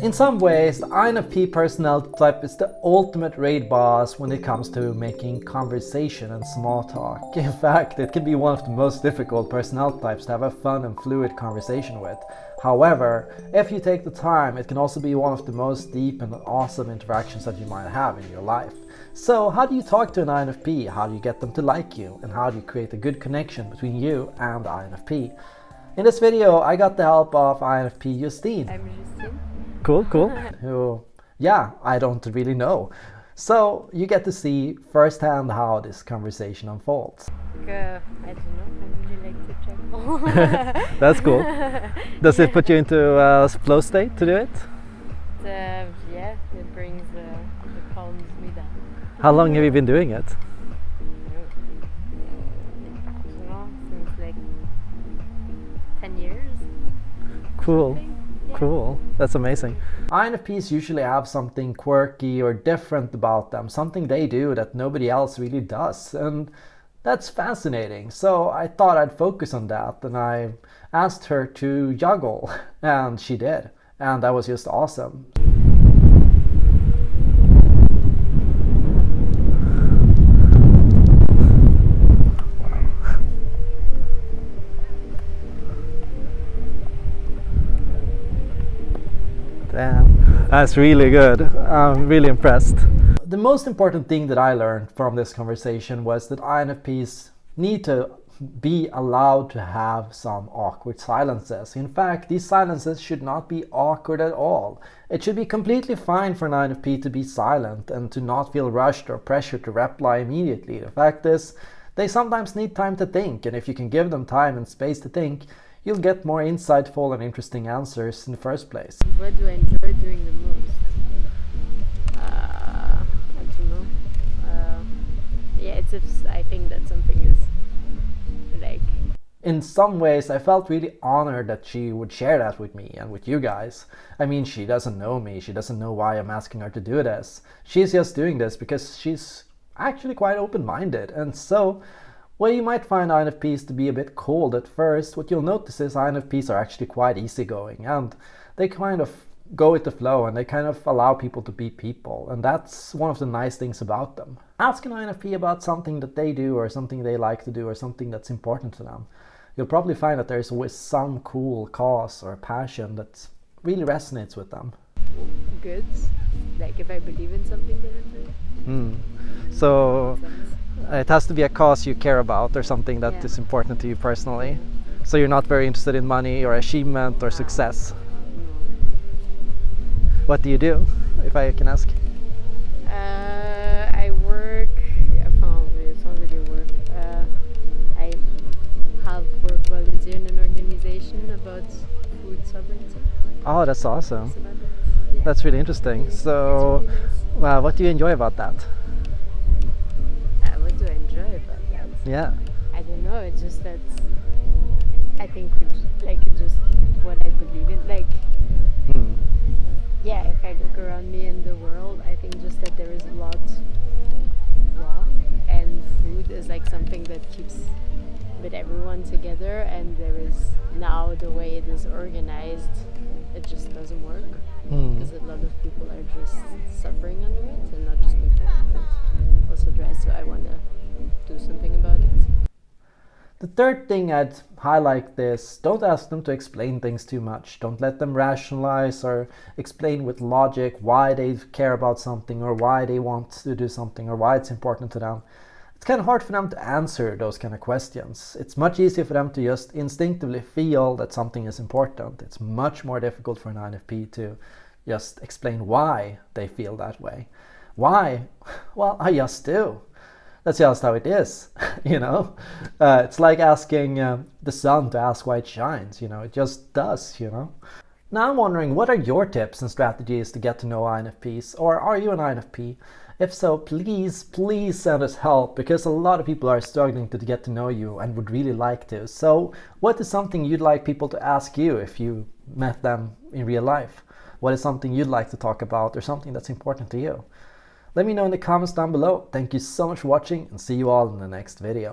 In some ways, the INFP personality type is the ultimate raid boss when it comes to making conversation and small talk. In fact, it can be one of the most difficult personality types to have a fun and fluid conversation with. However, if you take the time, it can also be one of the most deep and awesome interactions that you might have in your life. So how do you talk to an INFP? How do you get them to like you? And how do you create a good connection between you and the INFP? In this video, I got the help of INFP Justine. I'm Justine. Cool, cool. Who, yeah, I don't really know. So you get to see firsthand how this conversation unfolds. Uh, I don't know. I really like to travel. That's cool. Does it put you into a flow state to do it? uh, yeah, it brings uh, it calms me down. How long have you been doing it? I don't know, since like ten years. Cool. Cool. That's amazing. INFPs usually have something quirky or different about them, something they do that nobody else really does. And that's fascinating. So I thought I'd focus on that and I asked her to juggle and she did. And that was just awesome. That's really good. I'm really impressed. The most important thing that I learned from this conversation was that INFPs need to be allowed to have some awkward silences. In fact, these silences should not be awkward at all. It should be completely fine for an INFP to be silent and to not feel rushed or pressured to reply immediately. The fact is, they sometimes need time to think, and if you can give them time and space to think, you'll get more insightful and interesting answers in the first place. What do I enjoy doing the most? Uh, I don't know. Uh, yeah, it's just, I think that something is like in some ways I felt really honored that she would share that with me and with you guys. I mean, she doesn't know me, she doesn't know why I'm asking her to do this. She's just doing this because she's actually quite open-minded. And so, while you might find INFPs to be a bit cold at first, what you'll notice is INFPs are actually quite easygoing and they kind of go with the flow and they kind of allow people to be people. And that's one of the nice things about them. Ask an INFP about something that they do or something they like to do or something that's important to them you'll probably find that there's always some cool cause or passion that really resonates with them. good. Like if I believe in something that I'm doing. Hmm. So it has to be a cause you care about or something that is Yeah. important to you personally. So you're not very interested in money or achievement or success. What do you do, if I can ask? Uh, I work. Enfin, it's not really work. Uh, I have work volunteer in an organization about food sovereignty. Oh, that's awesome. That. Yeah. That's really interesting. So, well, what do you enjoy about that? Yeah. I don't know. It's just that I think like just what I believe in. Like Hmm. yeah, if I look around me in the world, I think just that there is a lot wrong, and food is like something that keeps with everyone together. And there is now the way it is organized, it just doesn't work Hmm. because a lot of people are just suffering under it, and not just third thing I'd highlight is don't ask them to explain things too much. Don't let them rationalize or explain with logic why they care about something or why they want to do something or why it's important to them. It's kind of hard for them to answer those kind of questions. It's much easier for them to just instinctively feel that something is important. It's much more difficult for an INFP to just explain why they feel that way. Why? Well, I just do that's just how it is you know? Uh, it's like asking um, the sun to ask why it shines you know? It just does you know? Now i'm wondering what are your tips and strategies to get to know infps or are you an infp if so please please send us help because a lot of people are struggling to get to know you and would really like to. So what is something you'd like people to ask you if you met them in real life? What is something you'd like to talk about or something that's important to you let me know in the comments down below. Thank you so much for watching and see you all in the next video.